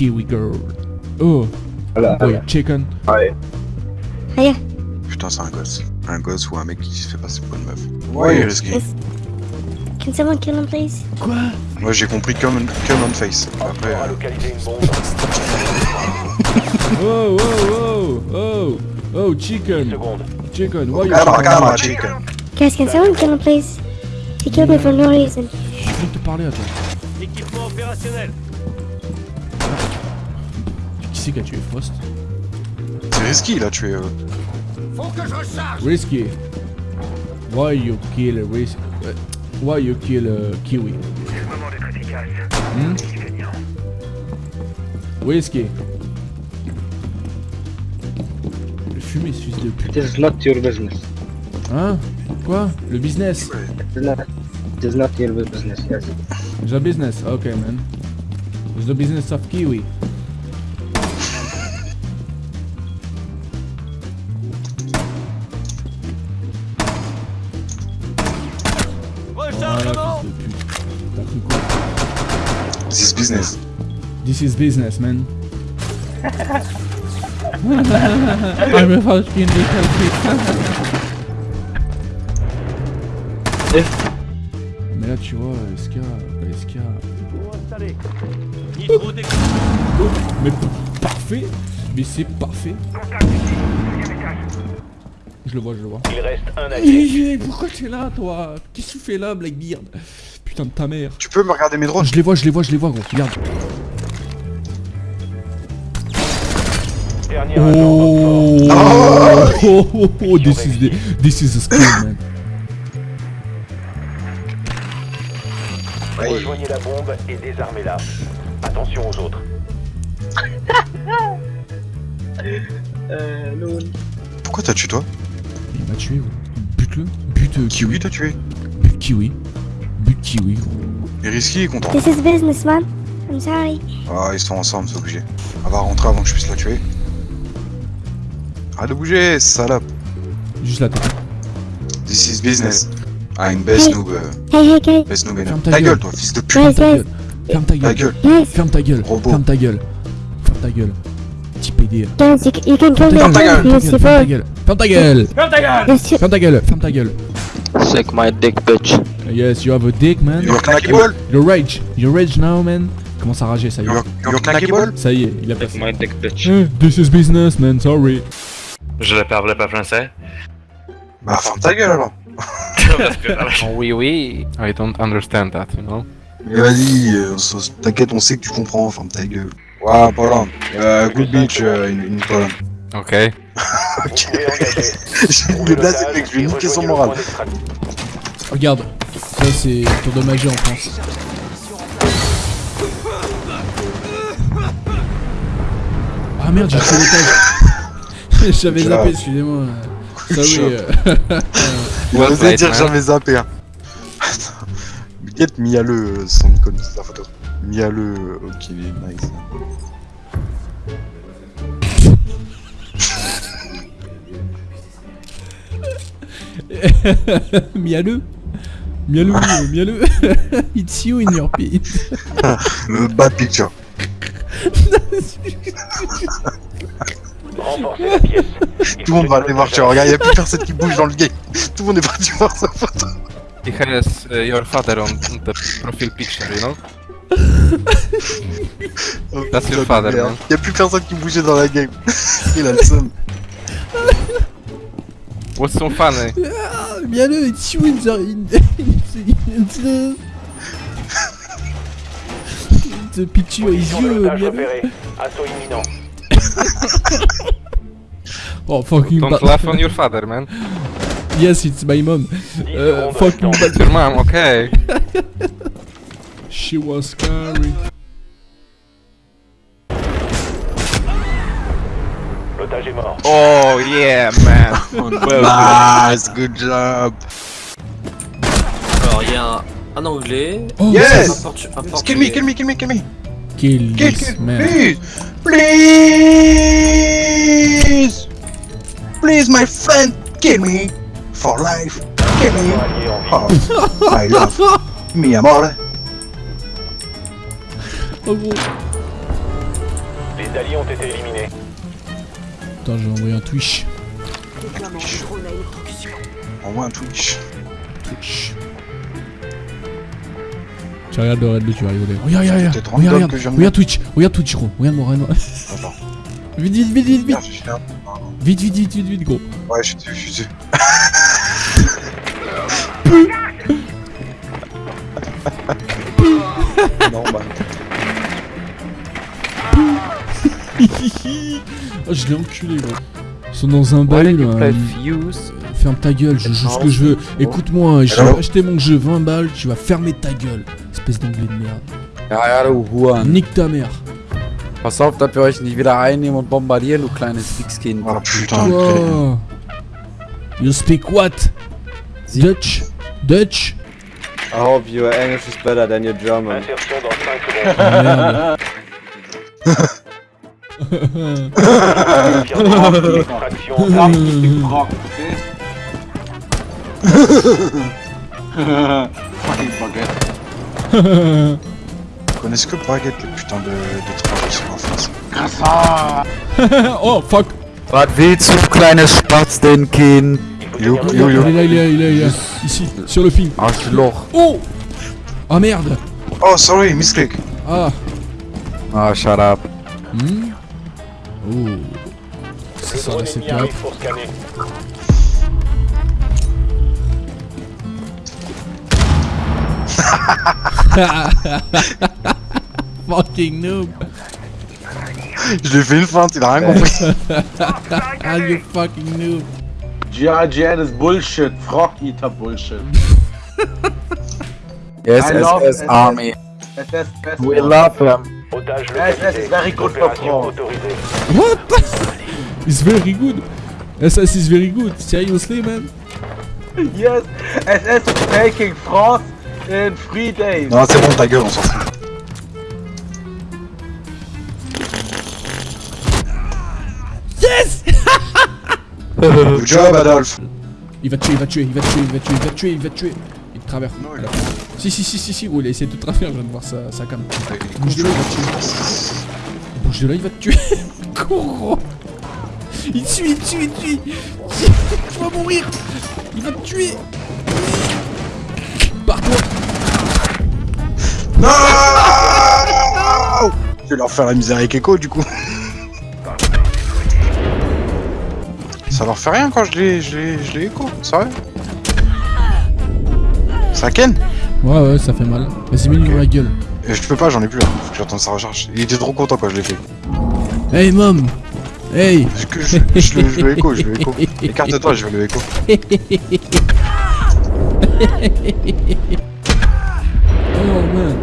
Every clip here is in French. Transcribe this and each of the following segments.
Kiwi girl. Oh, Voilà. chicken. Ouais. Putain, c'est un gosse. Un gosse ou un mec qui se fait passer pour une meuf. Ouais, risqué. Can someone kill him, please? Quoi? Moi j'ai compris comme comme on face. Après, euh. Oh, oh, oh, oh, oh, chicken, chicken, why you Calma, calma, chicken? chicken. Guys, can someone kill him, please? He killed me for no reason. Je viens de te parler à toi. Équipement opérationnel. Qui c'est qui a tué Frost C'est risqué là, tu es. euh, Risky. Why you kill Risky? Why you kill uh, Kiwi? Hmm? Risky. Le fumé, ce fils de pute. It is not your business. Hein? Quoi? Le business? It is not, it is not your business, yes. The business, okay man. It's the business of Kiwi. This is business. This is business, man. I'm a fucking little Mais là, tu vois, SK, dé- Mais parfait. Mais c'est parfait Je le vois, je le vois. Il reste un allié. Hey, Pourquoi t'es là, toi? Qu'est-ce que tu fais là, Blackbeard Putain de ta mère. Tu peux me regarder mes drones Je les vois, je les vois, je les vois, gros. Regarde. Dernier Oh, Oxford. oh, oh, oh, this is the, this is man. Ouais. Rejoignez la bombe et désarmez-la. Attention aux autres. Euh, non. Pourquoi t'as tué toi? M'a tué, gros. Bute-le. Bute euh, Kiwi t'as tué Bute Kiwi. Bute Kiwi, gros. Et risqué est content. This is business, man. I'm sorry. Ah, ils sont ensemble, c'est obligé. Elle va rentrer avant que je puisse la tuer. Arrête de bouger, salope. Juste la tête. This is business. Ah, une best Hey. noob. euh, Hey, hey, guys. Best noob Ferme ta Ta gueule. gueule, toi, fils de pute. Ferme ta gueule. Ferme ta Ta gueule. gueule. Ferme ta gueule. Robot. Ferme ta gueule. Ferme ta gueule. Petit PD. guys, you, you can kill me Ferme ta gueule. Ferme ta gueule. Ferme ta gueule. Luci- Ferme ta gueule. Ferme ta gueule. Suck my dick, bitch. Yes, you have a dick, man. You're knackable. You're rage. You're rage now, man. Commence à rager, ça y est. You're you're knackable. Ça y est, il a Suck passé. my dick, bitch. Eh, This is business, man. Sorry. Je ne parle pas français. Bah, ferme ta gueule alors. Parce que- Oh, oui, oui. I don't understand that, you know. Mais vas-y, euh, t'inquiète, on sait que tu comprends, ferme ta gueule. Voilà, Pologne. Euh, good bitch, euh, une, une Pologne. Ok. Engager. J'ai une blague, l'otage mec, je vais et niquer son le moral. Regarde. Ça, c'est tour de magie en France. Ah merde, j'ai fait l'étage. J'avais zappé, excusez-moi. Good Sorry. job. euh. Played, dire man. jamais zappé. Hein. Get Miale euh, son icône, sa photo. Miale, euh, ok, nice. Mialeux. Mialeux, mialeux. It's you in your pit. Le bad picture. Tout le monde va aller voir, tu regarde, y'a plus personne qui bouge dans le game. Tout le monde est parti voir sa photo. He has uh, your father on the profile picture, you know? Oh, That's your father, man. Y'a plus personne qui bougeait dans la game. Il a le seum. What's so funny? Ah, mialeux, it's you in the... In, in the... The picture is Position de you, l'otage mialeux. repérée. Assaut imminent. Oh, fucking Don't laugh on your father, man. Yes, it's my mom. 10 Uh, fucking. Your mom, okay. She was scary. L'otage est mort. Oh, yeah, man. Nice, good job. Alors, il y a un, un anglais. Oh, Yes! Un, portu- un Kill me, kill me, kill me, kill me. Kill Kill, kill, man. please. Please. Please, my friend, kill me. For life, kill me. Oh, I love mi amor. Oh gros. Les alliés ont été éliminés. Attends, je vais envoyer un Twitch. Envoie un Twitch. Twitch. Tu regardes le raid, tu vas rigoler. Regarde, regarde, regarde. Regarde, regarde. que je viens de Regarde Twitch. Regarde Twitch, gros. Regarde-moi, regarde-moi. Attends. Vite, vite, vite, vite, vite. Vite, vite, vite, vite, vite, gros. Ouais, je suis dessus, je suis dessus. non, bah. Oh, je l'ai enculé, gros. Ils sont dans un bail, là. Fuse. Ferme ta gueule, je joue ce que je veux. Écoute-moi, j'ai Alors acheté mon jeu 20 balles, tu vas fermer ta gueule. Espèce d'anglais de merde. Ja, ja, du Huren. Nique ta mère. Pass auf, dass wir euch nicht wieder einnehmen und bombardieren, du kleines Wichskind. Oh putain. Wow. You speak what? Dutch? Dutch? I hope your English is better than your German. Dans 5 secondes. Merde. Extraction. Ils connaissent que Baguette, les putains de, de France? oh fuck! Was willst du, kleines Spatzdenkind? Yo, Il yo, est yo. là, il est là, il est là, il est là. Ici, sur le film. Arschloch. Oh! Ah merde! Oh, sorry, misclick. Ah! Ah, shut up. Hmm? Oh! Ça, arrive pour scanner. Fucking noob! Je l'ai fait une feinte, il a rien compris. Ah, you fucking noob! GIGN is bullshit. Frog Eater bullshit. Yes, SS SS. Army. SS We love them. Localisé. it's very good for autorisée. What? It's very good! SS is very good, seriously, man? Yes, SS is taking France in three days. Non, c'est bon, ta gueule, on s'en fout. Yes! Good job, Adolphe. Il va te tuer, il va te tuer, il va te tuer, il va te tuer, il va te tuer, il va te tuer. Il te traverse. Non, il a Si, si, si, si, si, gros, il a essayé de te traverser, je viens de voir sa, sa cam. Bouge de là, il va te tuer. Bouge de là, il va te tuer. Cours, gros. Il te suit, il te suit, il te suit. Tu vas mourir. Il va te tuer. Pars-toi. Non Je vais leur faire la misère avec Echo, du coup. Ça leur fait rien quand je l'ai, je l'ai, je l'ai Echo, sérieux? Ça ken? Ouais, ouais, ça fait mal. Vas-y, mets-lui dans la gueule. Euh, Je peux pas, j'en ai plus là. Faut que j'attende sa recharge. Il était trop content quand je l'ai fait. Hey, mom. Hey. Je, je, je le écho, je le écho. Écarte-toi, je vais le écho. Oh, man.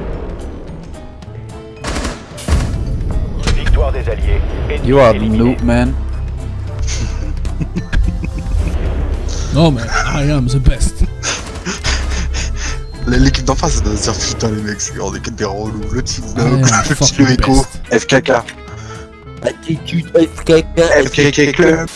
Victoire des alliés. You are noob, man. Non, mais I am the best. L'équipe d'en face, ça doit se dire putain, les mecs, c'est on est que des relous. Le petit I am le petit le écho. FKK. Attitude FKK. FKK Club.